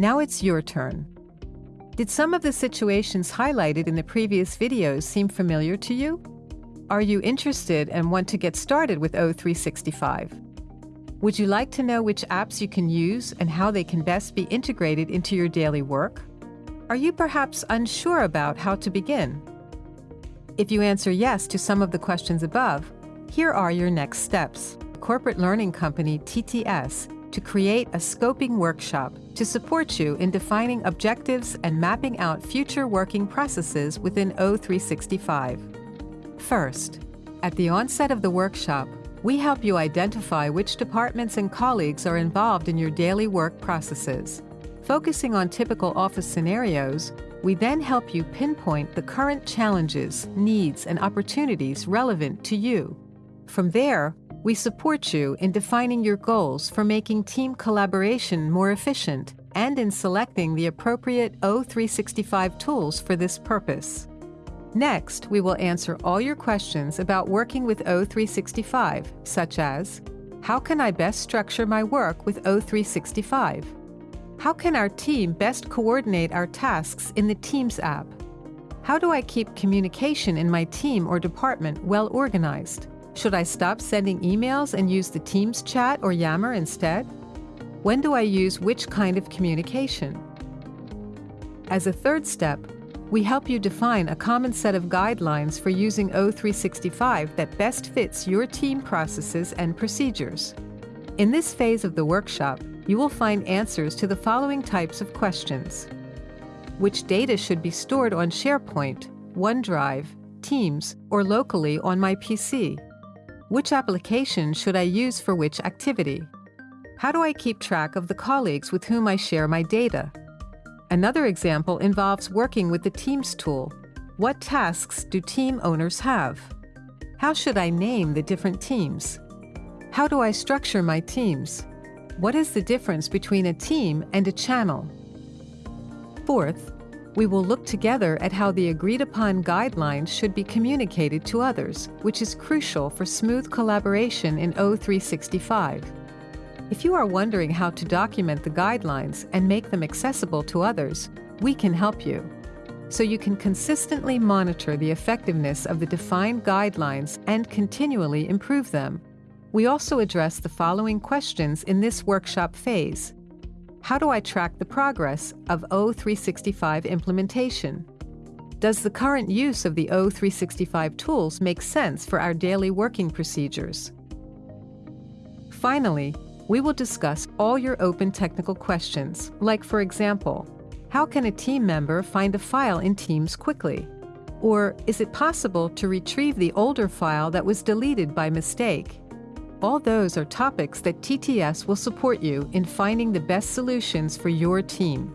Now it's your turn. Did some of the situations highlighted in the previous videos seem familiar to you? Are you interested and want to get started with O365? Would you like to know which apps you can use and how they can best be integrated into your daily work? Are you perhaps unsure about how to begin? If you answer yes to some of the questions above, here are your next steps. Corporate Learning Company TTS to create a scoping workshop to support you in defining objectives and mapping out future working processes within O365. First, at the onset of the workshop, we help you identify which departments and colleagues are involved in your daily work processes. Focusing on typical office scenarios, we then help you pinpoint the current challenges, needs, and opportunities relevant to you. From there, we support you in defining your goals for making team collaboration more efficient and in selecting the appropriate O365 tools for this purpose. Next, we will answer all your questions about working with O365, such as, how can I best structure my work with O365? How can our team best coordinate our tasks in the Teams app? How do I keep communication in my team or department well organized? Should I stop sending emails and use the Teams chat or Yammer instead? When do I use which kind of communication? As a third step, we help you define a common set of guidelines for using O365 that best fits your team processes and procedures. In this phase of the workshop, you will find answers to the following types of questions. Which data should be stored on SharePoint, OneDrive, Teams, or locally on my PC? Which application should I use for which activity? How do I keep track of the colleagues with whom I share my data? Another example involves working with the Teams tool. What tasks do team owners have? How should I name the different teams? How do I structure my teams? What is the difference between a team and a channel? Fourth, we will look together at how the agreed upon guidelines should be communicated to others, which is crucial for smooth collaboration in O365. If you are wondering how to document the guidelines and make them accessible to others, we can help you. So you can consistently monitor the effectiveness of the defined guidelines and continually improve them. We also address the following questions in this workshop phase. How do I track the progress of O365 implementation? Does the current use of the O365 tools make sense for our daily working procedures? Finally, we will discuss all your open technical questions, like for example, how can a team member find a file in Teams quickly? Or is it possible to retrieve the older file that was deleted by mistake? All those are topics that TTS will support you in finding the best solutions for your team.